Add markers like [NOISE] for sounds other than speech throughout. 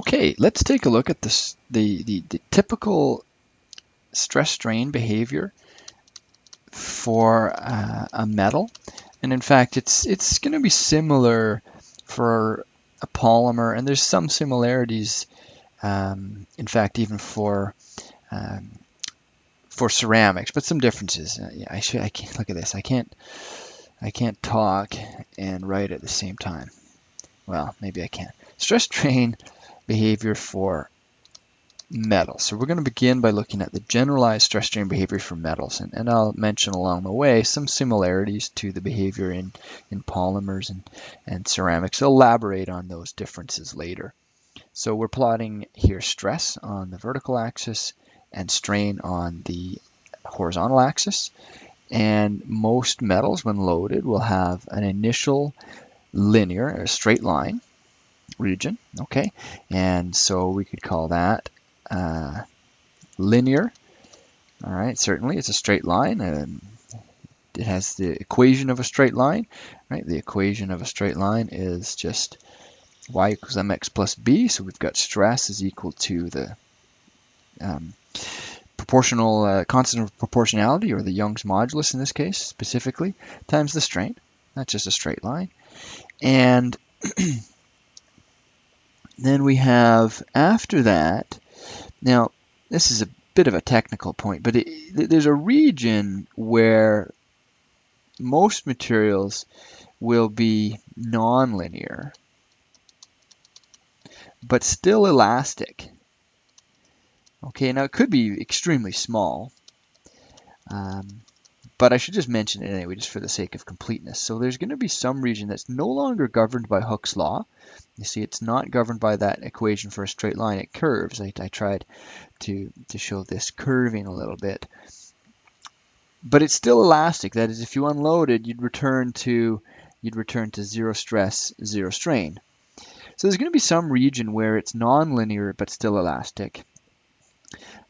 Okay, let's take a look at this, the, the, the typical stress strain behavior for uh, a metal. And in fact, it's, it's going to be similar for a polymer, and there's some similarities, um, in fact, even for um, for ceramics, but some differences. Uh, I should. I can't look at this. I can't. I can't talk and write at the same time. Well, maybe I can. Stress strain behavior for metals. So we're going to begin by looking at the generalized stress strain behavior for metals. And, and I'll mention along the way some similarities to the behavior in, in polymers and, and ceramics. I'll elaborate on those differences later. So we're plotting here stress on the vertical axis and strain on the horizontal axis. And most metals, when loaded, will have an initial linear, a straight line region, okay? And so we could call that uh, linear. All right, certainly it's a straight line. and it has the equation of a straight line, right? The equation of a straight line is just y equals mx plus b. So we've got stress is equal to the um, proportional uh, constant of proportionality, or the Young's modulus in this case specifically, times the strain. That's just a straight line. And [CLEARS THROAT] then we have after that now, this is a bit of a technical point, but it, there's a region where most materials will be nonlinear, but still elastic. Okay, now it could be extremely small, um, but I should just mention it anyway, just for the sake of completeness. So there's going to be some region that's no longer governed by Hooke's law. You see, it's not governed by that equation for a straight line. It curves. I, I tried to, to show this curving a little bit. But it's still elastic. That is, if you unloaded, you'd return to you'd return to zero stress, zero strain. So there's going to be some region where it's nonlinear but still elastic.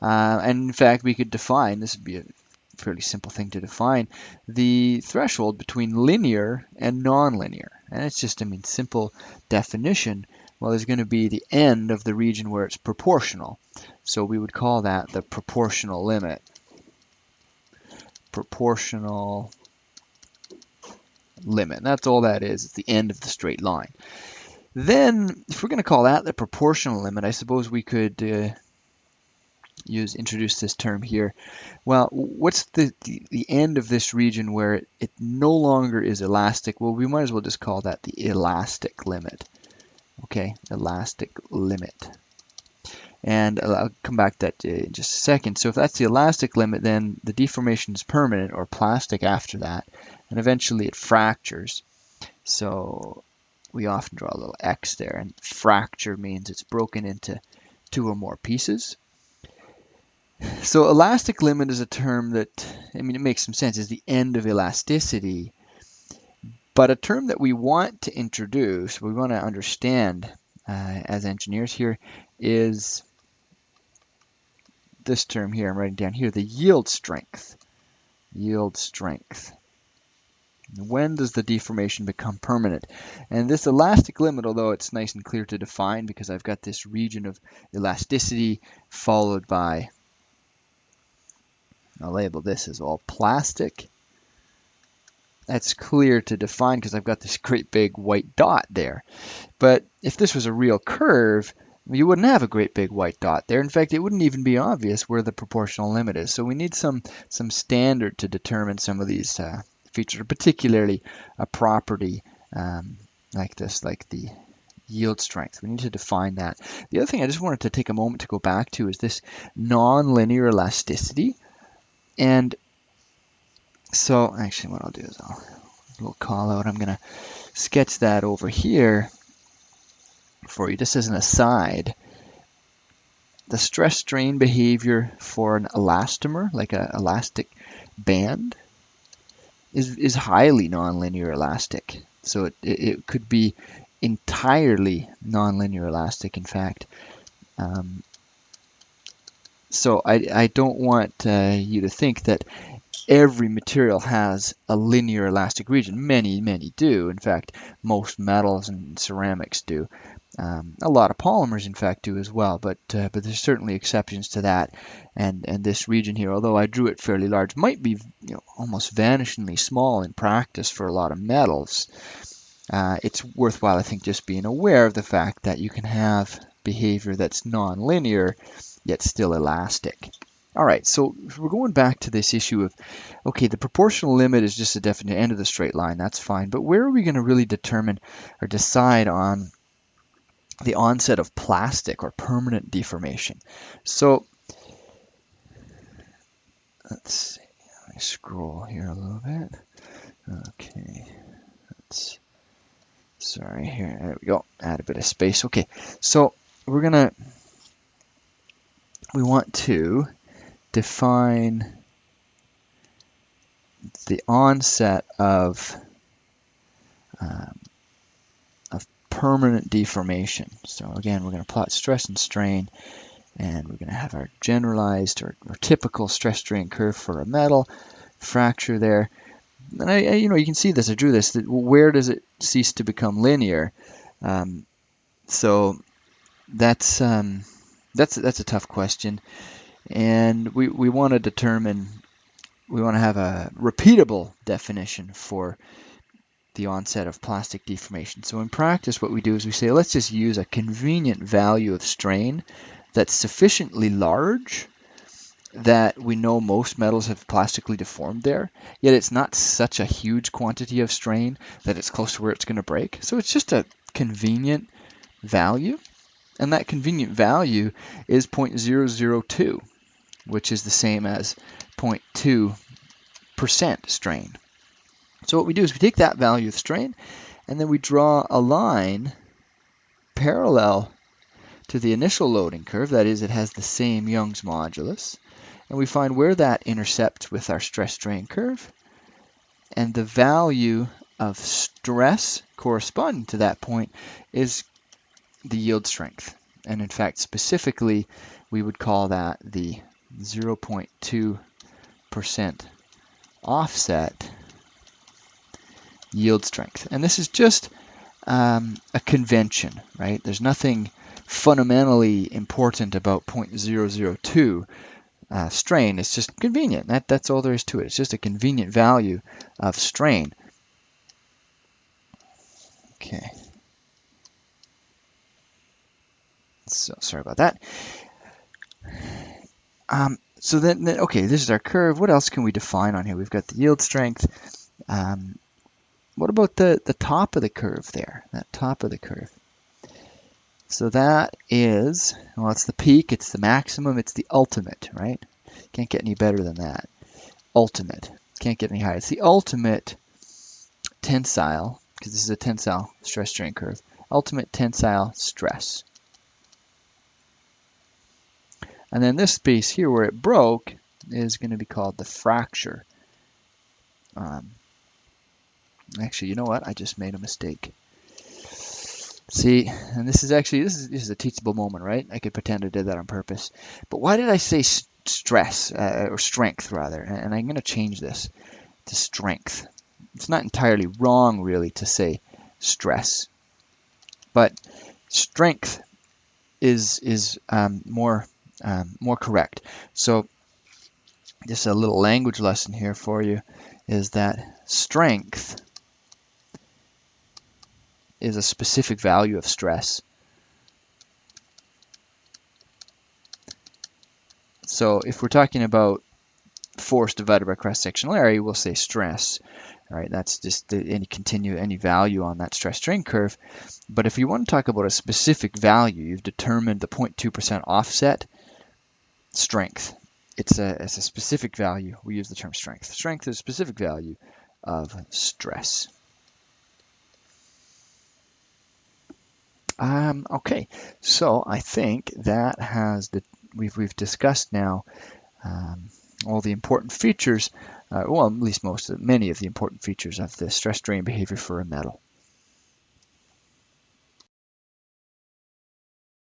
Uh, and in fact, we could define, this would be a fairly simple thing to define, the threshold between linear and nonlinear. And it's just, I mean, simple definition. Well, there's going to be the end of the region where it's proportional. So we would call that the proportional limit. Proportional limit. That's all that is. It's the end of the straight line. Then, if we're going to call that the proportional limit, I suppose we could uh, use introduce this term here. Well, what's the, the, the end of this region where it, it no longer is elastic? Well, we might as well just call that the elastic limit. Okay, elastic limit. And I'll come back to that uh, in just a second. So if that's the elastic limit, then the deformation is permanent or plastic after that. And eventually it fractures. So we often draw a little X there. And fracture means it's broken into two or more pieces. So elastic limit is a term that, I mean, it makes some sense, is the end of elasticity. But a term that we want to introduce, we want to understand uh, as engineers here, is this term here, I'm writing down here, the yield strength. Yield strength. When does the deformation become permanent? And this elastic limit, although it's nice and clear to define because I've got this region of elasticity followed by I'll label this as all plastic. That's clear to define because I've got this great big white dot there. But if this was a real curve, you wouldn't have a great big white dot there. In fact, it wouldn't even be obvious where the proportional limit is. So we need some, some standard to determine some of these uh, features, particularly a property um, like this, like the yield strength. We need to define that. The other thing I just wanted to take a moment to go back to is this nonlinear elasticity. And so actually what I'll do is I'll a little call out. I'm going to sketch that over here for you just as an aside. The stress strain behavior for an elastomer, like an elastic band, is, is highly nonlinear elastic. So it, it, could be entirely nonlinear elastic, in fact. Um, so I, I don't want uh, you to think that every material has a linear elastic region. Many, many do. In fact, most metals and ceramics do. Um, a lot of polymers, in fact, do as well, but uh, but there's certainly exceptions to that. And and this region here, although I drew it fairly large, might be you know, almost vanishingly small in practice for a lot of metals. Uh, it's worthwhile, I think, just being aware of the fact that you can have behavior that's nonlinear yet still elastic. All right, so we're going back to this issue of, okay, the proportional limit is just a definite end of the straight line, that's fine, but where are we going to really determine or decide on the onset of plastic or permanent deformation? So let's see, let me scroll here a little bit. Okay, let's, sorry, here, there we go, add a bit of space. Okay, so we're gonna, we want to define the onset of, um, of permanent deformation. So again, we're going to plot stress and strain, and we're going to have our generalized or, or typical stress strain curve for a metal fracture there. And I, I, you know, you can see this. I drew this. That where does it cease to become linear? Um, so that's um, that's that's a tough question and we, we want to determine, we want to have a repeatable definition for the onset of plastic deformation. So in practice, what we do is we say, let's just use a convenient value of strain that's sufficiently large that we know most metals have plastically deformed there, yet it's not such a huge quantity of strain that it's close to where it's going to break. So it's just a convenient value, and that convenient value is 0.002 which is the same as 0.2% strain. So what we do is we take that value of strain and then we draw a line parallel to the initial loading curve, that is it has the same Young's modulus, and we find where that intercepts with our stress strain curve. And the value of stress corresponding to that point is the yield strength. And in fact, specifically, we would call that the 0.2% offset yield strength. And this is just um, a convention, right? There's nothing fundamentally important about 0.002 uh, strain. It's just convenient. That, that's all there is to it. It's just a convenient value of strain. Okay. So sorry about that. Um, so then, then, okay, this is our curve. What else can we define on here? We've got the yield strength. Um, what about the, the top of the curve there, that top of the curve? So that is, well, it's the peak, it's the maximum, it's the ultimate, right? Can't get any better than that. Ultimate. Can't get any higher. It's the ultimate tensile, because this is a tensile stress strain curve. Ultimate tensile stress. And then this space here where it broke is going to be called the fracture. Um, actually, you know what? I just made a mistake. See, and this is actually, this is, this is a teachable moment, right? I could pretend I did that on purpose. But why did I say stress, uh, or strength rather? And I'm going to change this to strength. It's not entirely wrong, really, to say stress. But strength is, is um, more um, more correct. So just a little language lesson here for you is that strength is a specific value of stress. So if we're talking about force divided by cross-sectional area, we'll say stress. Right, that's just the, any continue any value on that stress strain curve. But if you want to talk about a specific value, you've determined the 0.2% offset strength. It's a, it's a specific value. We use the term strength. Strength is a specific value of stress. Um, okay, so I think that has the we've we've discussed now um, all the important features, uh, well, at least most of many of the important features of the stress strain behavior for a metal.